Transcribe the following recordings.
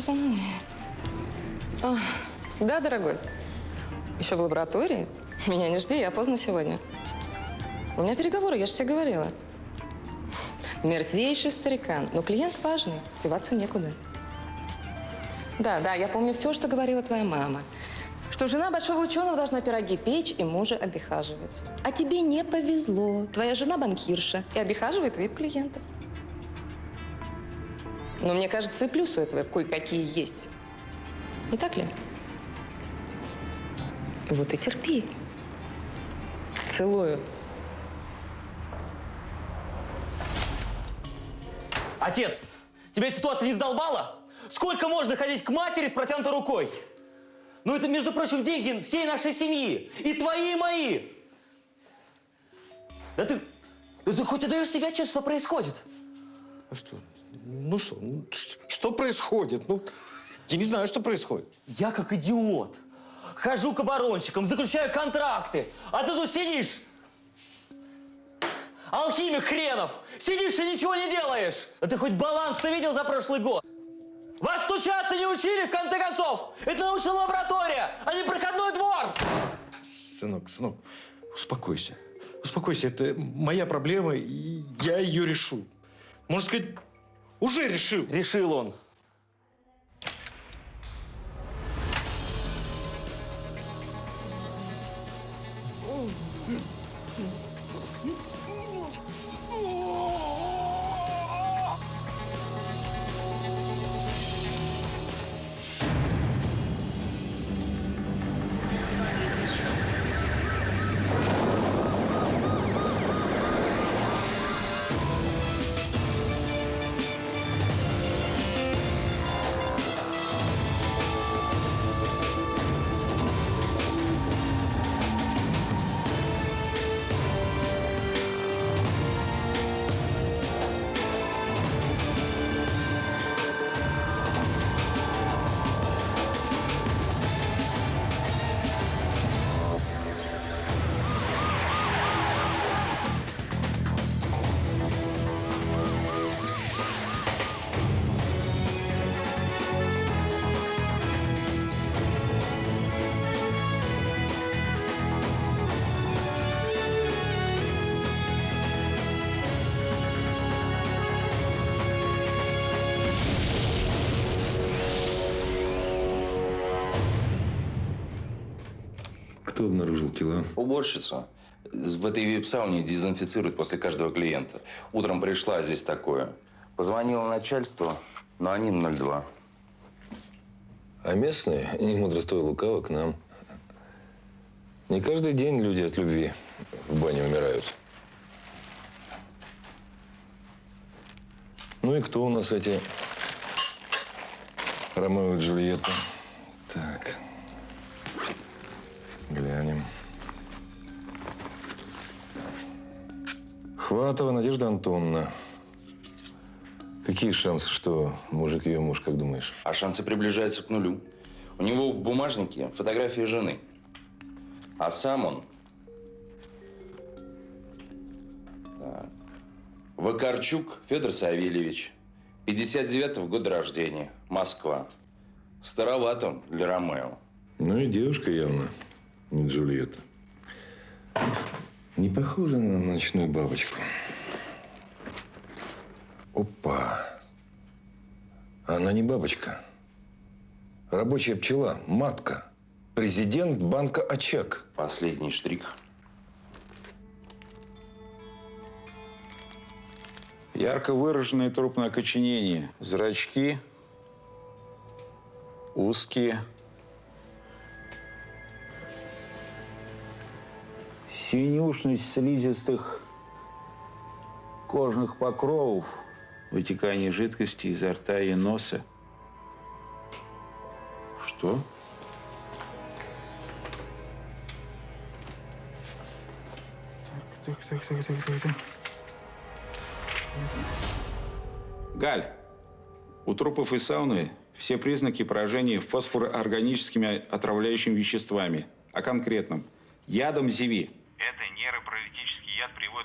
позвонит. А, да, дорогой. Еще в лаборатории? Меня не жди, я поздно сегодня. У меня переговоры, я же тебе говорила. Мерзейший старикан, но клиент важный, деваться некуда. Да, да, я помню все, что говорила твоя мама. Что жена большого ученого должна пироги печь и мужа обихаживать. А тебе не повезло. Твоя жена банкирша и обихаживает вип-клиентов. Но мне кажется, и плюсы у этого кое-какие есть. Не так ли? Вот и терпи. Целую. Отец, тебя эта ситуация не сдолбала? Сколько можно ходить к матери с протянутой рукой? Ну это, между прочим, деньги всей нашей семьи. И твои, и мои. Да ты, да ты хоть отдаешь себе отчет, что происходит? А что? Ну что? ну, Что происходит? Ну, я не знаю, что происходит. Я как идиот. Хожу к оборонщикам, заключаю контракты. А ты тут сидишь. Алхимик хренов. Сидишь и ничего не делаешь. Да ты хоть баланс-то видел за прошлый год? Вас стучаться не учили, в конце концов. Это научная лаборатория, а не проходной двор. Сынок, сынок, успокойся. Успокойся, это моя проблема, и я ее решу. Можно сказать, уже решил. Решил он. Тела? Уборщица. В этой вип-сауне дезинфицируют после каждого клиента. Утром пришла, здесь такое. Позвонила начальству, но они на 02. А местные, не мудрство и лукаво, к нам. Не каждый день люди от любви в бане умирают. Ну и кто у нас эти Ромео и Джульетта? Так. Хватова Надежда Антоновна. Какие шансы, что мужик ее муж, как думаешь? А шансы приближаются к нулю. У него в бумажнике фотография жены. А сам он... Так. Вакарчук Федор Савельевич. 59-го года рождения. Москва. Староват он для Ромео. Ну и девушка явно не Джульетта. Не похожа на ночную бабочку. Опа. Она не бабочка. Рабочая пчела, матка. Президент банка «Очаг». Последний штрих. Ярко выраженное трупное окоченение. Зрачки узкие. Синюшность слизистых кожных покровов. Вытекание жидкости изо рта и носа. Что? Так, так, так, так, так, так. Галь, у трупов и сауны все признаки поражения фосфороорганическими отравляющими веществами. О конкретном. Ядом ЗИВИ.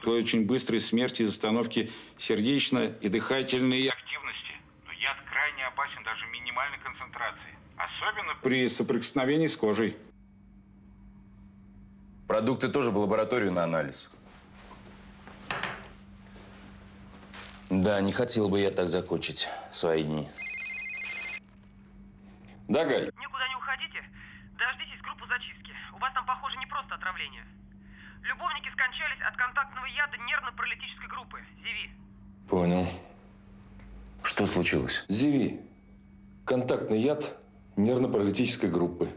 К очень быстрой смерти из остановки сердечно- и дыхательной активности. Но яд крайне опасен даже минимальной концентрации. Особенно при соприкосновении с кожей. Продукты тоже в лабораторию на анализ. Да, не хотел бы я так закончить свои дни. Да, Галь? Никуда не уходите. Дождитесь группу зачистки. У вас там, похоже, не просто отравление. Любовники скончались от контактного яда нервно-паралитической группы, ЗИВИ. Понял. Что случилось? Зиви. Контактный яд нервно-паралитической группы.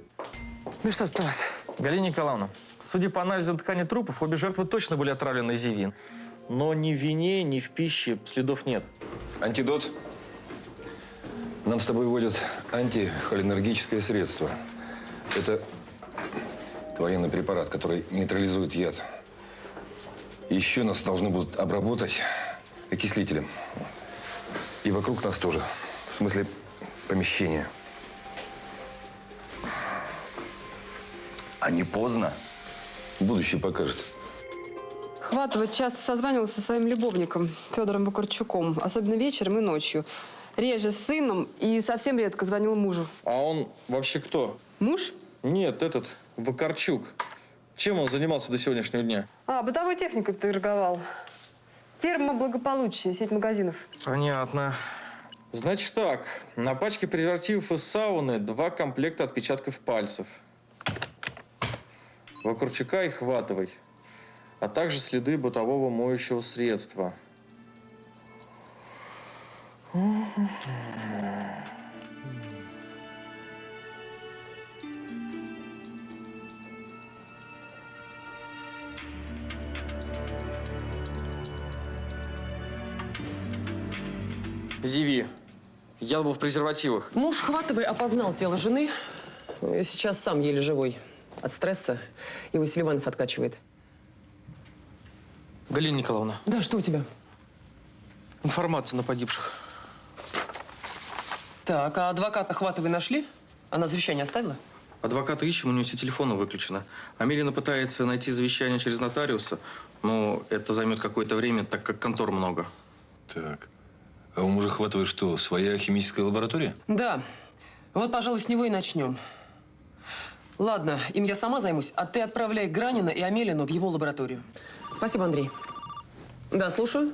Ну что тут у вас? Галина Николаевна, судя по анализам ткани трупов, обе жертвы точно были отравлены зивин. Но ни в вине, ни в пище следов нет. Антидот. Нам с тобой вводят антихолинергическое средство. Это военный препарат, который нейтрализует яд. Еще нас должны будут обработать окислителем. И вокруг нас тоже. В смысле помещения. А не поздно? Будущее покажет. Хватовый часто созванивался со своим любовником Федором Вакарчуком, особенно вечером и ночью. Реже с сыном и совсем редко звонил мужу. А он вообще кто? Муж? Нет, этот, Вакарчук. Чем он занимался до сегодняшнего дня? А, бытовой техникой торговал. Фирма «Благополучие», сеть магазинов. Понятно. Значит так, на пачке презервативов из сауны два комплекта отпечатков пальцев. Вакарчука и Хватовой. А также следы бытового моющего средства. Зиви. Яд был в презервативах. Муж Хватовой опознал тело жены. Сейчас сам еле живой. От стресса его Селиванов откачивает. Галина Николаевна, Да, что у тебя? информация на погибших. Так, а адвоката Хватовой нашли? Она завещание оставила? Адвоката ищем, у нее все телефоны выключены. Амелина пытается найти завещание через нотариуса, но это займет какое-то время, так как контор много. Так. А у мужа Хватовой что, своя химическая лаборатория? Да. Вот, пожалуй, с него и начнем. Ладно, им я сама займусь, а ты отправляй Гранина и Амелину в его лабораторию. Спасибо, Андрей. Да, слушаю.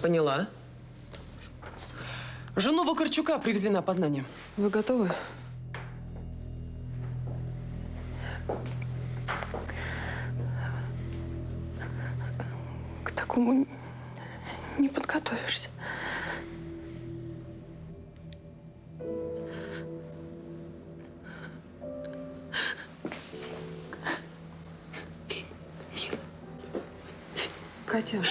Поняла. Жену Вакарчука привезли на опознание. Вы готовы? К такому не подготовишься. Катя,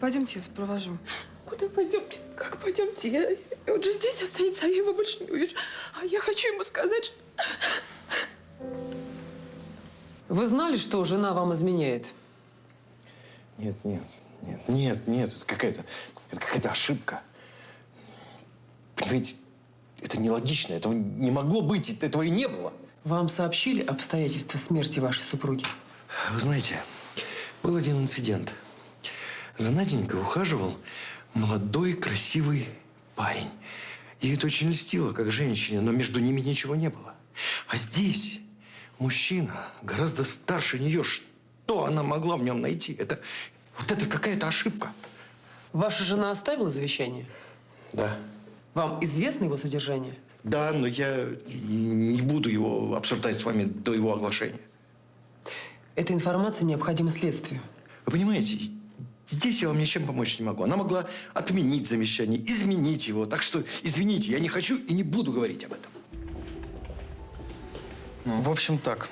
пойдемте, я провожу. Куда пойдемте? Как пойдемте? Я, я он же здесь останется, а я его больше не увижу. А я хочу ему сказать, что... Вы знали, что жена вам изменяет? Нет, нет, нет, нет, нет, это какая-то, это какая-то ошибка. Понимаете, это нелогично, этого не могло быть, этого и не было. Вам сообщили обстоятельства смерти вашей супруги? Вы знаете, был один инцидент. За Наденькой ухаживал молодой, красивый парень. И это очень льстило, как женщине, но между ними ничего не было. А здесь мужчина гораздо старше нее. Что она могла в нем найти? Это, вот это какая-то ошибка. Ваша жена оставила завещание? Да. Вам известно его содержание? Да, но я не буду его обсуждать с вами до его оглашения. Эта информация необходима следствию. Вы понимаете, здесь я вам ничем помочь не могу. Она могла отменить завещание, изменить его. Так что, извините, я не хочу и не буду говорить об этом. В общем так.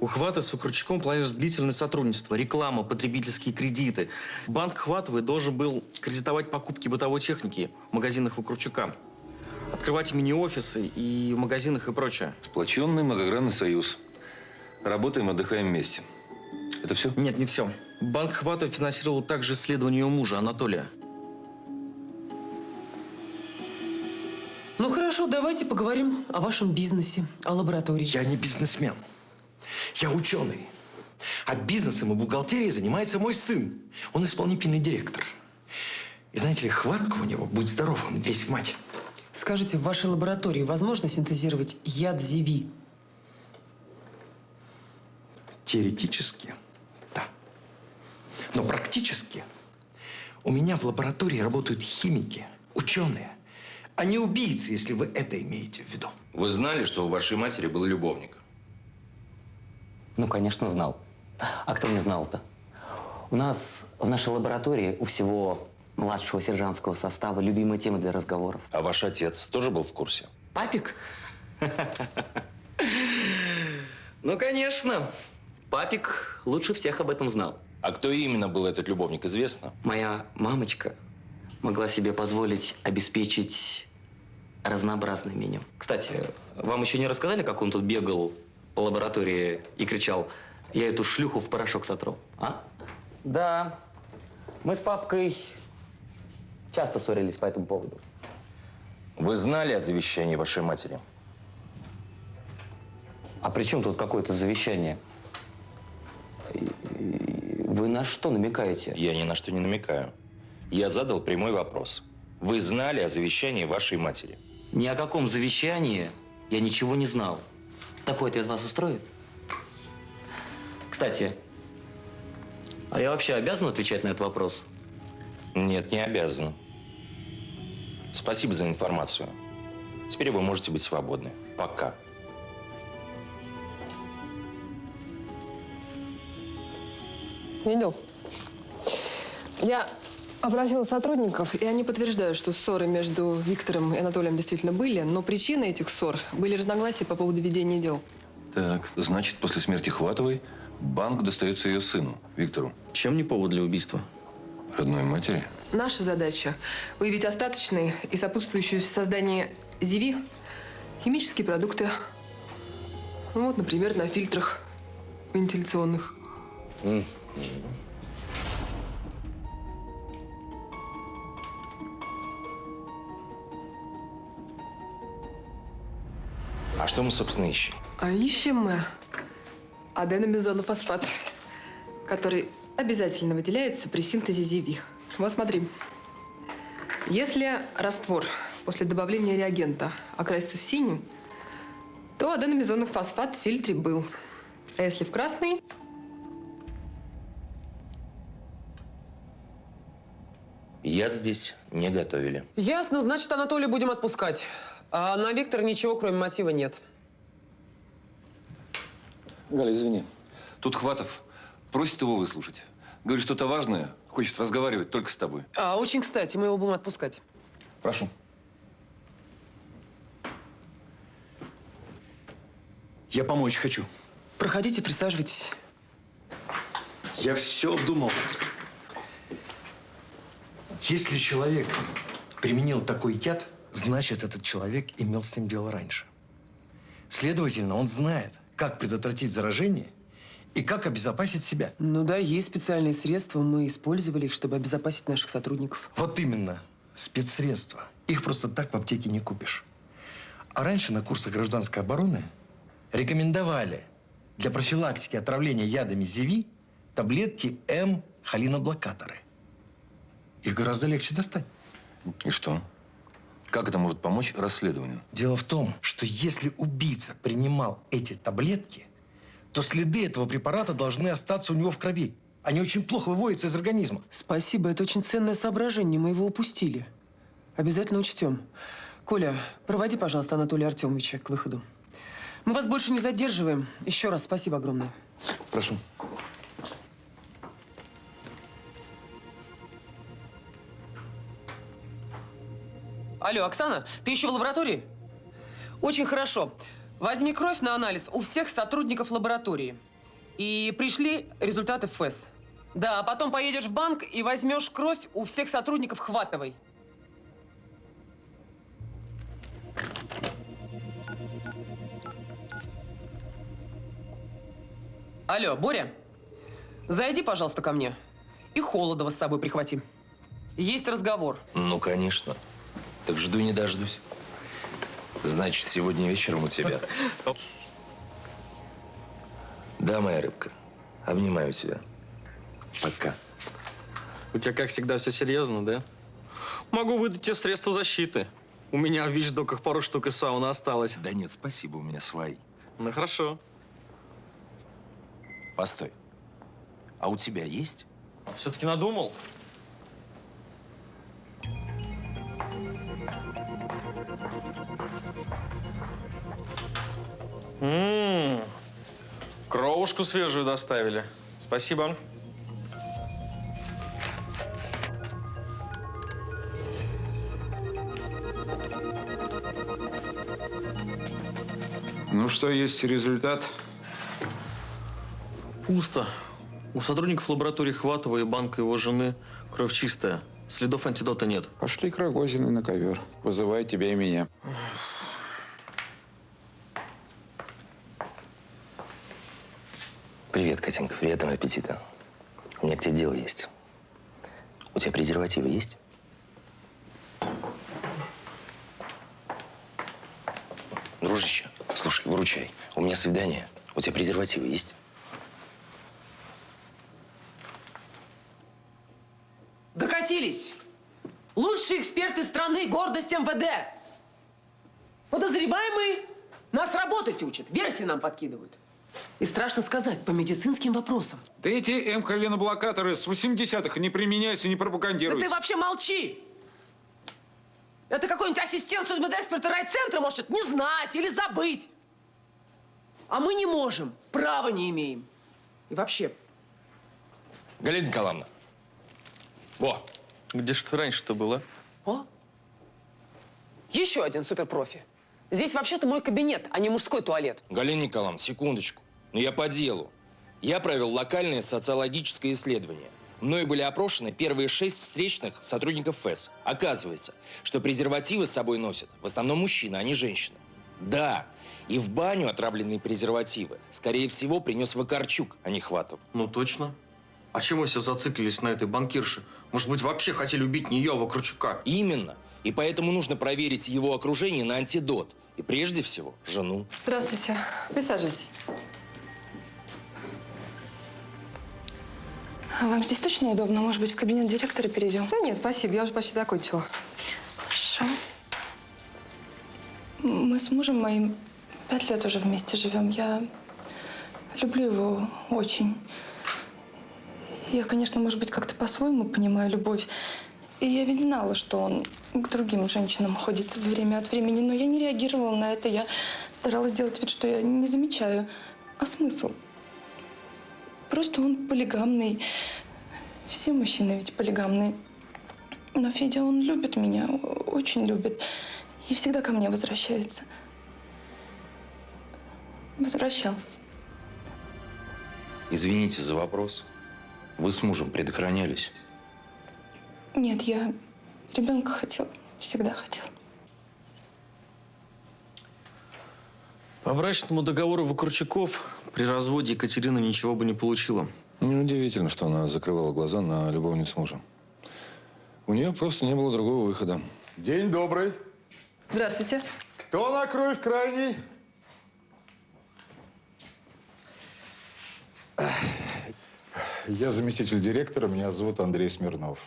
У Хвата с Вакарчуком планируется длительное сотрудничество, реклама, потребительские кредиты. Банк Хватовый должен был кредитовать покупки бытовой техники в магазинах Вакарчука. Открывать мини-офисы и в магазинах и прочее. Сплоченный многогранный союз. Работаем, отдыхаем вместе. Это все? Нет, не все. Банк Хватов финансировал также исследование ее мужа, Анатолия. Ну хорошо, давайте поговорим о вашем бизнесе, о лаборатории. Я не бизнесмен. Я ученый. А бизнесом и бухгалтерией занимается мой сын. Он исполнительный директор. И знаете ли, хватка у него, будь здоров, он весь в мать. Скажите, в вашей лаборатории возможно синтезировать яд Зиви? Теоретически, да. Но практически у меня в лаборатории работают химики, ученые, а не убийцы, если вы это имеете в виду. Вы знали, что у вашей матери был любовник? Ну, конечно, знал. А кто не знал-то? У нас в нашей лаборатории у всего младшего сержантского состава любимая тема для разговоров. А ваш отец тоже был в курсе? Папик? Ну, конечно. Папик лучше всех об этом знал. А кто именно был этот любовник, известно? Моя мамочка могла себе позволить обеспечить разнообразное меню. Кстати, вам еще не рассказали, как он тут бегал по лаборатории и кричал «Я эту шлюху в порошок сотру», а? Да, мы с папкой часто ссорились по этому поводу. Вы знали о завещании вашей матери? А при чем тут какое-то завещание? Вы на что намекаете? Я ни на что не намекаю. Я задал прямой вопрос. Вы знали о завещании вашей матери? Ни о каком завещании я ничего не знал. Такой ответ вас устроит? Кстати, а я вообще обязан отвечать на этот вопрос? Нет, не обязан. Спасибо за информацию. Теперь вы можете быть свободны. Пока. Видел? Я опросила сотрудников, и они подтверждают, что ссоры между Виктором и Анатолием действительно были, но причиной этих ссор были разногласия по поводу ведения дел. Так, значит, после смерти Хватовой банк достается ее сыну, Виктору. Чем не повод для убийства? Родной матери? Наша задача – выявить остаточные и сопутствующие созданию ЗИВИ химические продукты. Ну Вот, например, на фильтрах вентиляционных. А что мы, собственно, ищем? А ищем мы аденомезонофосфат, который обязательно выделяется при синтезе ЗИВИ. Вот смотри. Если раствор после добавления реагента окрасится в синий, то аденомезонный фосфат в фильтре был. А если в красный, Яд здесь не готовили. Ясно, значит, Анатолия будем отпускать. А на Виктора ничего, кроме мотива, нет. Галя, извини. Тут Хватов просит его выслушать. Говорит, что-то важное, хочет разговаривать только с тобой. А, очень кстати, мы его будем отпускать. Прошу. Я помочь хочу. Проходите, присаживайтесь. Я все обдумал. Если человек применил такой яд, значит, этот человек имел с ним дело раньше. Следовательно, он знает, как предотвратить заражение и как обезопасить себя. Ну да, есть специальные средства, мы использовали их, чтобы обезопасить наших сотрудников. Вот именно, спецсредства. Их просто так в аптеке не купишь. А раньше на курсах гражданской обороны рекомендовали для профилактики отравления ядами ЗИВИ таблетки М-холиноблокаторы. Их гораздо легче достать. И что? Как это может помочь расследованию? Дело в том, что если убийца принимал эти таблетки, то следы этого препарата должны остаться у него в крови. Они очень плохо выводятся из организма. Спасибо, это очень ценное соображение, мы его упустили. Обязательно учтем. Коля, проводи, пожалуйста, Анатолия Артемовича к выходу. Мы вас больше не задерживаем. Еще раз спасибо огромное. Прошу. Алло, Оксана, ты еще в лаборатории? Очень хорошо. Возьми кровь на анализ у всех сотрудников лаборатории. И пришли результаты ФЭС. Да, а потом поедешь в банк и возьмешь кровь у всех сотрудников Хватовой. Алло, Боря, зайди, пожалуйста, ко мне. И Холодова с собой прихвати. Есть разговор. Ну, конечно. Так жду не дождусь. Значит, сегодня вечером у тебя. Да, моя рыбка. Обнимаю тебя. Пока. У тебя, как всегда, все серьезно, да? Могу выдать тебе средства защиты. У меня в вещдоках пару штук из сауны осталось. Да нет, спасибо, у меня свои. Ну, хорошо. Постой. А у тебя есть? Все-таки надумал? Кровушку свежую доставили. Спасибо. Ну что, есть результат? Пусто. У сотрудников лаборатории Хватова и банка его жены кровь чистая. Следов антидота нет. Пошли к Рогозиной на ковер. Вызывай тебя и меня. Приятного аппетита. У меня к тебе дело есть. У тебя презервативы есть? Дружище, слушай, выручай. У меня свидание. У тебя презервативы есть? Докатились! Лучшие эксперты страны, гордость МВД! Подозреваемые нас работать учат, версии нам подкидывают. И страшно сказать, по медицинским вопросам. Да эти МХ-блокаторы с 80-х не применяются, не Да пропагандируются. ты вообще молчи! Это какой-нибудь ассистент судмедэксперта райцентра может не знать или забыть. А мы не можем, права не имеем. И вообще, Галина Николаевна. Во. Где ты раньше-то была? О, еще один суперпрофи. Здесь вообще-то мой кабинет, а не мужской туалет. Галина Николаевна, секундочку. Но я по делу. Я провел локальное социологическое исследование. Мною были опрошены первые шесть встречных сотрудников ФЭС. Оказывается, что презервативы с собой носят в основном мужчины, а не женщины. Да, и в баню отравленные презервативы, скорее всего, принес Вакарчук, а не Хватов. Ну, точно. А чем мы все зациклились на этой банкирше? Может быть, вообще хотели убить не ее, а Вакарчука? Именно. И поэтому нужно проверить его окружение на антидот. И прежде всего, жену. Здравствуйте. Присаживайтесь. Вам здесь точно удобно? Может быть, в кабинет директора перейдем? Да нет, спасибо, я уже почти закончила. Хорошо. Мы с мужем моим пять лет уже вместе живем. Я люблю его очень. Я, конечно, может быть, как-то по-своему понимаю любовь. И я ведь знала, что он к другим женщинам ходит время от времени, но я не реагировала на это. Я старалась делать вид, что я не замечаю. А смысл? Просто он полигамный. Все мужчины ведь полигамные. Но Федя, он любит меня, очень любит. И всегда ко мне возвращается. Возвращался. Извините за вопрос. Вы с мужем предохранялись? Нет, я ребенка хотела. Всегда хотела. По брачному договору Вакарчуков при разводе Екатерина ничего бы не получила. Неудивительно, что она закрывала глаза на любовницу мужа. У нее просто не было другого выхода. День добрый. Здравствуйте. Кто на кровь крайний? Я заместитель директора, меня зовут Андрей Смирнов.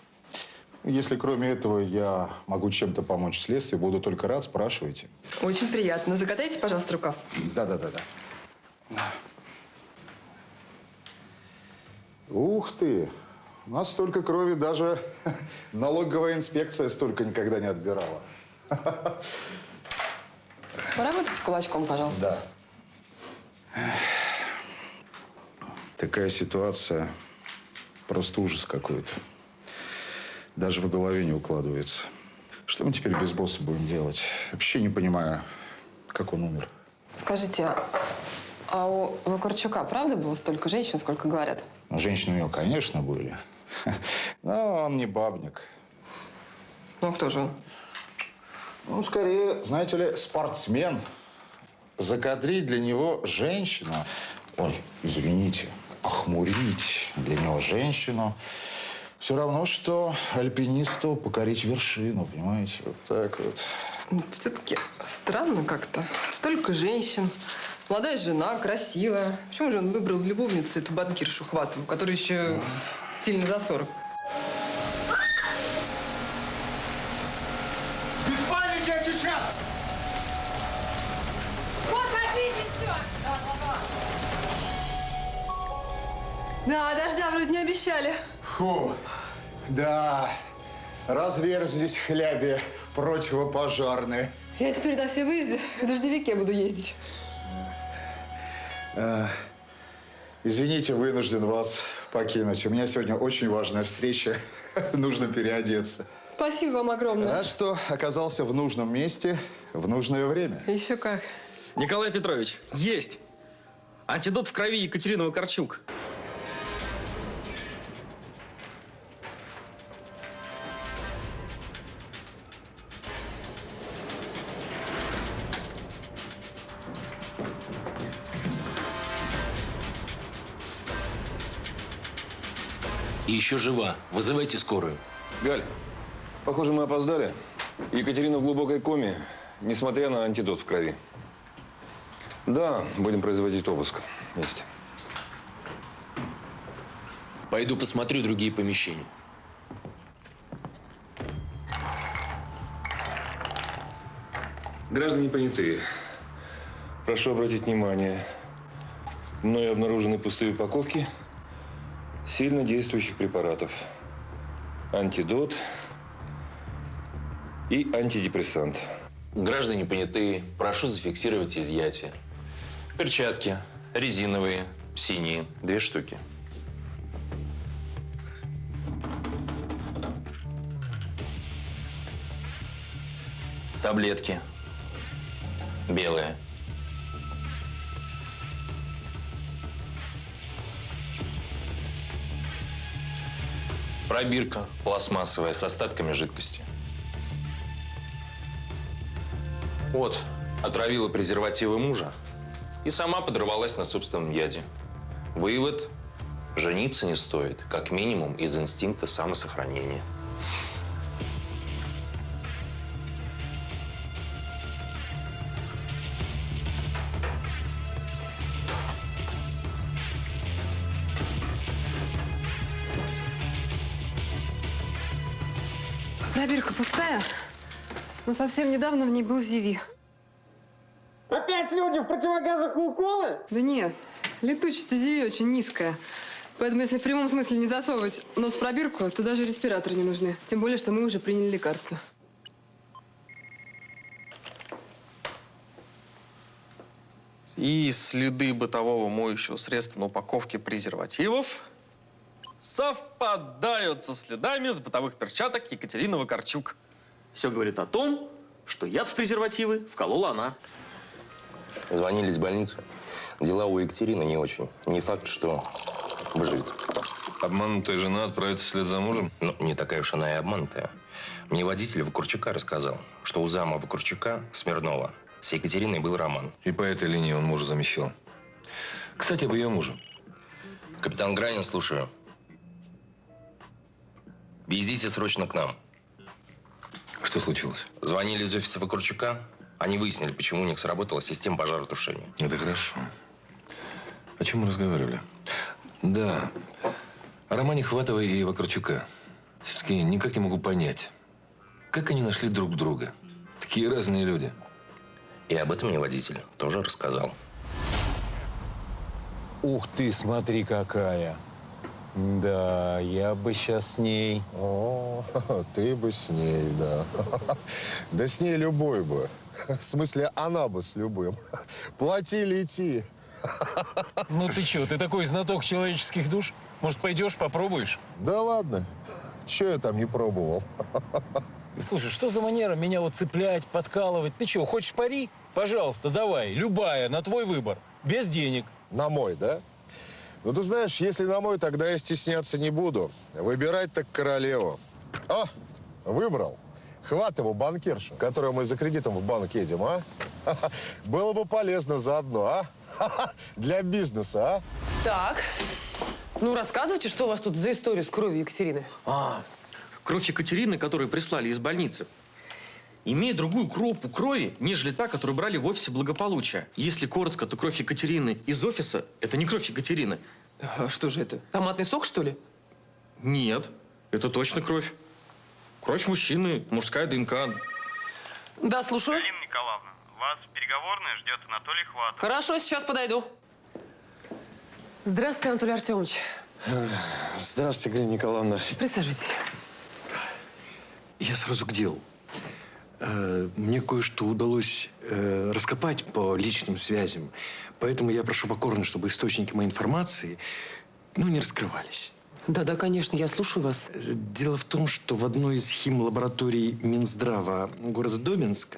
Если кроме этого я могу чем-то помочь следствию, буду только рад, спрашивайте. Очень приятно. Закатайте, пожалуйста, рукав. Да-да-да-да. Ух ты! У нас столько крови даже налоговая инспекция столько никогда не отбирала. Поработайте кулачком, пожалуйста. Да. Такая ситуация просто ужас какой-то. Даже в голове не укладывается. Что мы теперь без босса будем делать? Вообще не понимаю, как он умер. Скажите, а у Вакарчука правда было столько женщин, сколько говорят? Ну, женщины у него, конечно, были. Но он не бабник. Ну, а кто же он? Ну, скорее, знаете ли, спортсмен. Закадрить для него женщину. Ой, извините, охмурить для него женщину. Все равно, что альпинисту покорить вершину, понимаете? Вот так вот. Все-таки странно как-то. Столько женщин. Молодая жена, красивая. Почему же он выбрал любовницу, эту банкиршу Хватову, которая еще сильно за 40? Без памяти сейчас! Вот возьмите еще! Да, дождя вроде не обещали. Фу, да, разверзлись хляби противопожарные. Я теперь на все выезды в дождевике буду ездить. А, извините, вынужден вас покинуть. У меня сегодня очень важная встреча. Нужно переодеться. Спасибо вам огромное. Рад, что оказался в нужном месте в нужное время. Еще как. Николай Петрович, есть! Антидот в крови Екатерины Вакарчук. Еще жива. Вызывайте скорую. Галь, похоже, мы опоздали. Екатерина в глубокой коме, несмотря на антидот в крови. Да, будем производить обыск. Есть. Пойду посмотрю другие помещения. Граждане понятые, прошу обратить внимание. Мною обнаружены пустые упаковки сильно действующих препаратов. Антидот и антидепрессант. Граждане понятые, прошу зафиксировать изъятие. Перчатки резиновые, синие, две штуки. Таблетки. Белые. Пробирка пластмассовая с остатками жидкости. Вот, отравила презервативы мужа и сама подрывалась на собственном яде. Вывод – жениться не стоит, как минимум из инстинкта самосохранения. Но совсем недавно в ней был Зиви. Опять люди в противогазах и уколы? Да нет, летучесть у Зиви очень низкая. Поэтому если в прямом смысле не засовывать нос в пробирку, то даже респираторы не нужны. Тем более, что мы уже приняли лекарство. И следы бытового моющего средства на упаковке презервативов совпадают со следами с бытовых перчаток Екатерины Вакарчук. Все говорит о том, что яд в презервативы вколола она. Звонили из больницы. Дела у Екатерины не очень. Не факт, что выживет. Обманутая жена отправится вслед за мужем? Ну, не такая уж она и обманутая. Мне водитель Вакурчука рассказал, что у зама Вакурчука, Смирнова, с Екатериной был роман. И по этой линии он мужа замещал. Кстати, об ее муже. Капитан Гранин, слушаю. Везите срочно к нам. Что случилось? Звонили из офиса Вакурчука. Они выяснили, почему у них сработала система пожаротушения. Это хорошо. О чем мы разговаривали? Да. О романе Хватовой и Вакарчука. Все-таки никак не могу понять, как они нашли друг друга. Такие разные люди. И об этом мне водитель тоже рассказал. Ух ты, смотри какая. Да, я бы сейчас с ней. О, ты бы с ней, да. Да с ней любой бы. В смысле, она бы с любым. Плати, лети. Ну ты чего, ты такой знаток человеческих душ? Может, пойдешь, попробуешь? Да ладно. Че я там не пробовал? Слушай, что за манера меня вот цеплять, подкалывать? Ты чего, хочешь пари? Пожалуйста, давай, любая, на твой выбор. Без денег. На мой, да? Ну, ты знаешь, если на мой, тогда я стесняться не буду. Выбирать так королеву. О, выбрал. Хватову банкиршу, которую мы за кредитом в банк едем, а? Было бы полезно заодно, а? Для бизнеса, а? Так. Ну, рассказывайте, что у вас тут за история с кровью Екатерины. А, кровь Екатерины, которую прислали из больницы, имеет другую группу крови, нежели та, которую брали в офисе благополучия. Если коротко, то кровь Екатерины из офиса – это не кровь Екатерины. А что же это? Томатный сок, что ли? Нет, это точно кровь. Кровь мужчины, мужская ДНК. Да, слушаю. Галина Николаевна, вас в переговорной ждет Анатолий Хватов. Хорошо, сейчас подойду. Здравствуйте, Анатолий Артемович. Здравствуйте, Галина Николаевна. Присаживайтесь. Я сразу к делу. Э, Мне кое-что удалось э, раскопать по личным связям. Поэтому я прошу покорно, чтобы источники моей информации, ну, не раскрывались. Да-да, конечно, я слушаю вас. Э, Дело в том, что в одной из химлабораторий Минздрава города Добинска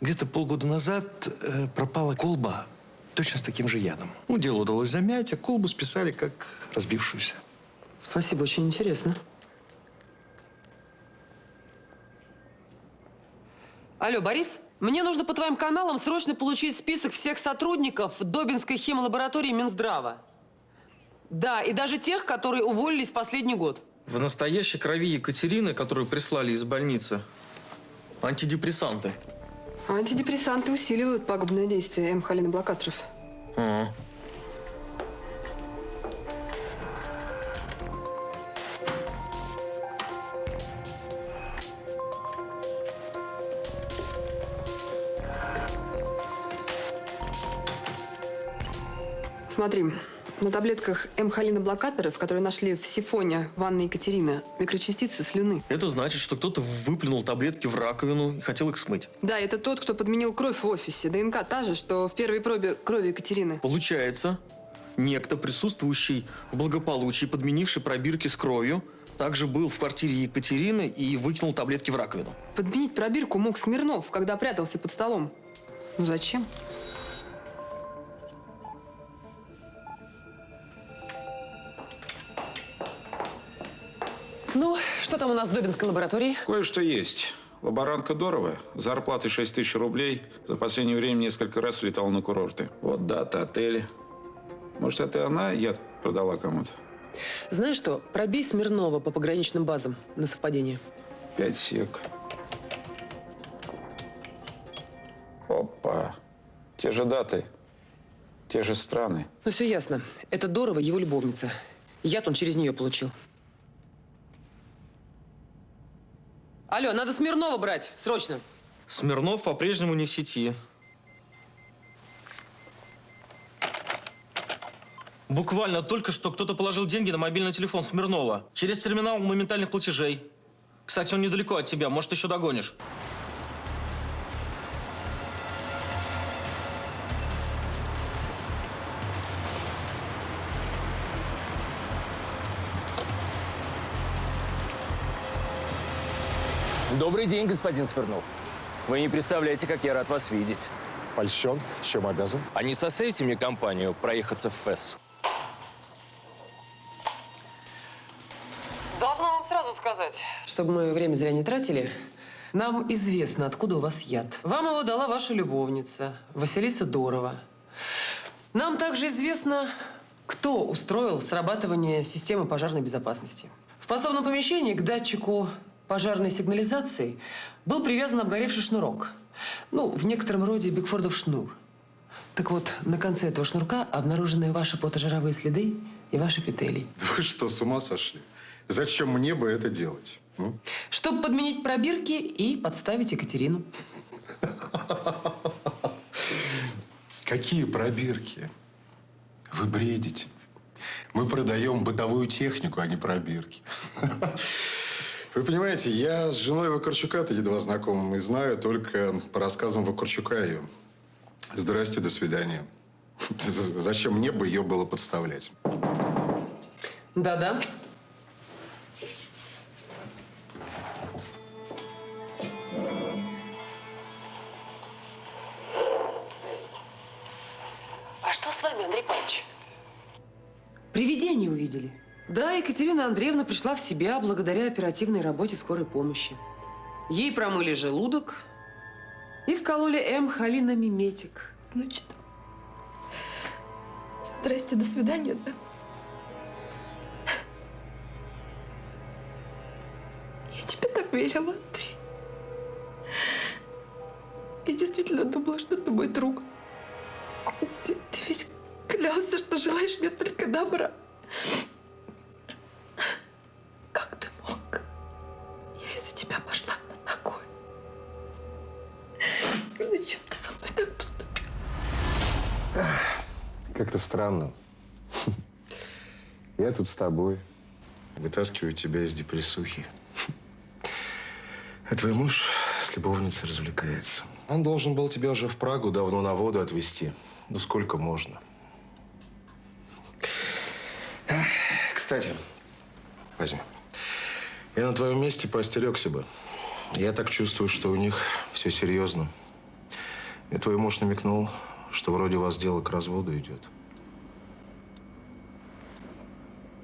где-то полгода назад э, пропала колба точно с таким же ядом. Ну, дело удалось замять, а колбу списали как разбившуюся. Спасибо, очень интересно. Алло, Борис, мне нужно по твоим каналам срочно получить список всех сотрудников Добинской химлаборатории Минздрава. Да, и даже тех, которые уволились в последний год. В настоящей крови Екатерины, которую прислали из больницы, антидепрессанты. Антидепрессанты усиливают пагубное действие М-холиноблокаторов. Ага. Смотри, на таблетках М-холиноблокаторов, которые нашли в сифоне ванны Екатерины, микрочастицы слюны. Это значит, что кто-то выплюнул таблетки в раковину и хотел их смыть. Да, это тот, кто подменил кровь в офисе. ДНК та же, что в первой пробе крови Екатерины. Получается, некто, присутствующий в благополучии, подменивший пробирки с кровью, также был в квартире Екатерины и выкинул таблетки в раковину. Подменить пробирку мог Смирнов, когда прятался под столом. Ну зачем? Ну, что там у нас в Добинской лаборатории? Кое-что есть. Лаборантка Дорова, зарплаты 6 тысяч рублей, за последнее время несколько раз летала на курорты. Вот дата, отели. Может, это она яд продала кому-то? Знаешь что, пробей Смирнова по пограничным базам на совпадение. Пять сек. Опа. Те же даты. Те же страны. Ну, все ясно. Это Дорова, его любовница. Яд он через нее получил. Алло, надо Смирнова брать, срочно. Смирнов по-прежнему не в сети. Буквально только что кто-то положил деньги на мобильный телефон Смирнова через терминал моментальных платежей. Кстати, он недалеко от тебя, может, еще догонишь. Добрый день, господин Смирнов. Вы не представляете, как я рад вас видеть. Польщен. Чем обязан? А не составите мне компанию проехаться в ФЭС? Должна вам сразу сказать, чтобы мы время зря не тратили. Нам известно, откуда у вас яд. Вам его дала ваша любовница, Василиса Дорова. Нам также известно, кто устроил срабатывание системы пожарной безопасности. В подсобном помещении к датчику пожарной сигнализации был привязан обгоревший шнурок. Ну, в некотором роде Бигфордов шнур. Так вот, на конце этого шнурка обнаружены ваши потожировые следы и ваши петели. Да Вы что, с ума сошли? Зачем мне бы это делать? м? Чтобы подменить пробирки и подставить Екатерину. Какие пробирки? Вы бредите. Мы продаем бытовую технику, а не пробирки. Вы понимаете, я с женой Вакарчука-то едва знаком и знаю только по рассказам Вакарчука ее. Здрасте, до свидания. Зачем мне бы ее было подставлять? Да-да. А что с вами, Андрей Павлович? Привидение увидели. Да, Екатерина Андреевна пришла в себя благодаря оперативной работе скорой помощи. Ей промыли желудок и вкололи М-холиномиметик. Значит, здрасте, до свидания, да? Я тебе так верила, Андрей. Я действительно думала, что ты мой друг. Ты, ты ведь клялся, что желаешь мне только добра. Странно. Я тут с тобой. Вытаскиваю тебя из депрессухи. А твой муж с любовницей развлекается. Он должен был тебя уже в Прагу давно на воду отвезти. Ну, сколько можно? Кстати, возьми. Я на твоем месте поостерегся бы. Я так чувствую, что у них все серьезно. И твой муж намекнул, что вроде у вас дело к разводу идет.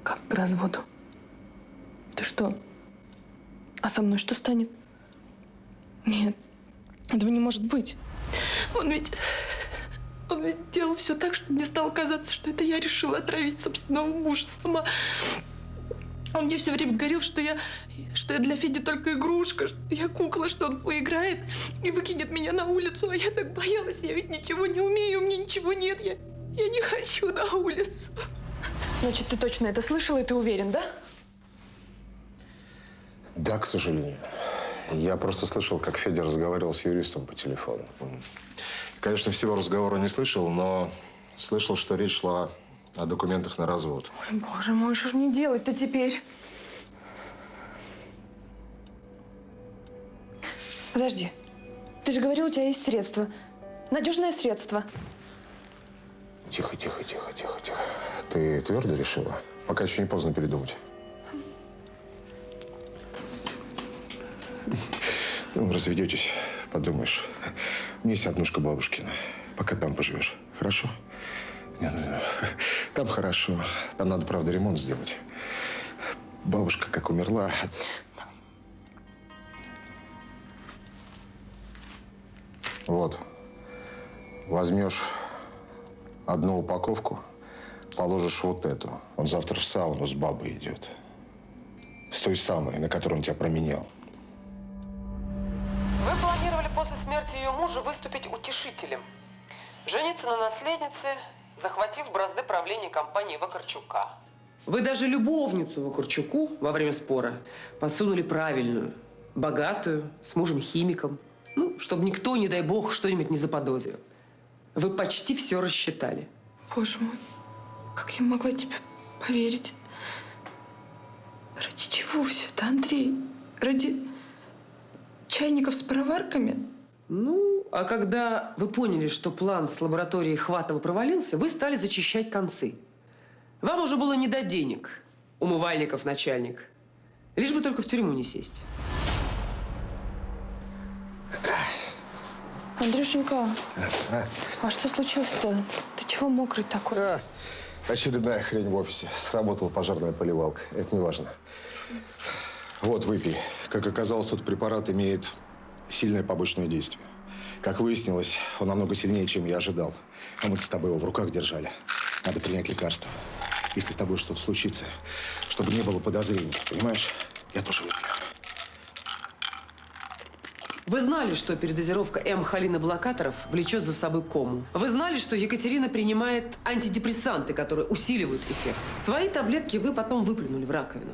Как к разводу? Ты что? А со мной что станет? Нет, этого не может быть. Он ведь... Он ведь делал все так, что мне стало казаться, что это я решила отравить собственного мужа сама. Он мне все время говорил, что я, что я для Феди только игрушка, что я кукла, что он поиграет и выкинет меня на улицу. А я так боялась, я ведь ничего не умею, у меня ничего нет, я, я не хочу на улицу. Значит, ты точно это слышал, и ты уверен, да? Да, к сожалению. Я просто слышал, как Федя разговаривал с юристом по телефону. Конечно, всего разговора не слышал, но слышал, что речь шла о документах на развод. Ой, боже мой, что ж мне делать-то теперь? Подожди. Ты же говорил, у тебя есть средства. Надежное средство. Тихо, тихо, тихо, тихо, тихо. Ты твердо решила? Пока еще не поздно передумать. Ну, разведетесь, подумаешь. Внеси однушка бабушкина, пока там поживешь. Хорошо? Не, не, не. Там хорошо. Там надо, правда, ремонт сделать. Бабушка как умерла. Вот. Возьмешь одну упаковку, положишь вот эту. Он завтра в сауну с бабой идет. С той самой, на которой он тебя променял. Вы планировали после смерти ее мужа выступить утешителем. Жениться на наследнице, захватив бразды правления компании Вакарчука. Вы даже любовницу Вакарчуку во время спора подсунули правильную, богатую, с мужем-химиком. Ну, чтобы никто, не дай бог, что-нибудь не заподозрил. Вы почти все рассчитали. Боже мой, как я могла тебе поверить? Ради чего все это, Андрей? Ради чайников с пароварками? Ну, а когда вы поняли, что план с лабораторией Хватова провалился, вы стали зачищать концы. Вам уже было не до денег, умывальников начальник. Лишь бы только в тюрьму не сесть. Андрюшенька, а что случилось-то? Ты чего мокрый такой? А, очередная хрень в офисе. Сработала пожарная поливалка. Это не важно. Вот, выпей. Как оказалось, тот препарат имеет сильное побочное действие. Как выяснилось, он намного сильнее, чем я ожидал. А мы с тобой его в руках держали. Надо принять лекарство. Если с тобой что-то случится, чтобы не было подозрений, понимаешь? Я тоже выпью. Вы знали, что передозировка М-холиноблокаторов влечет за собой кому. Вы знали, что Екатерина принимает антидепрессанты, которые усиливают эффект. Свои таблетки вы потом выплюнули в раковину.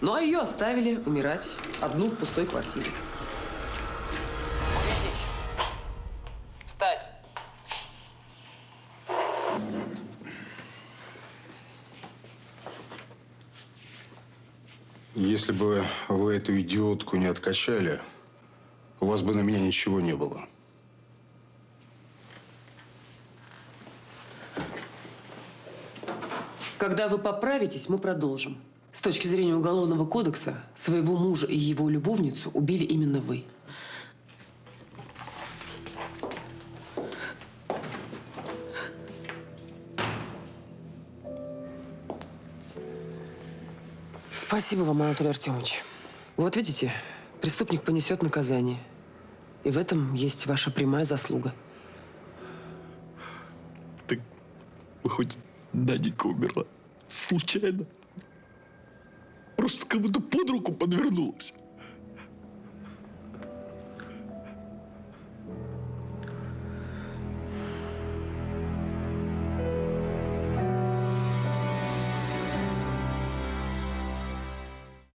Ну а ее оставили умирать одну в пустой квартире. Уйдите. Встать. Если бы вы эту идиотку не откачали, у вас бы на меня ничего не было. Когда вы поправитесь, мы продолжим. С точки зрения Уголовного кодекса, своего мужа и его любовницу убили именно вы. Спасибо вам, Анатолий Артемович. Вот видите, преступник понесет наказание. И в этом есть ваша прямая заслуга. Хоть Наденька умерла случайно. Просто как будто под руку подвернулась.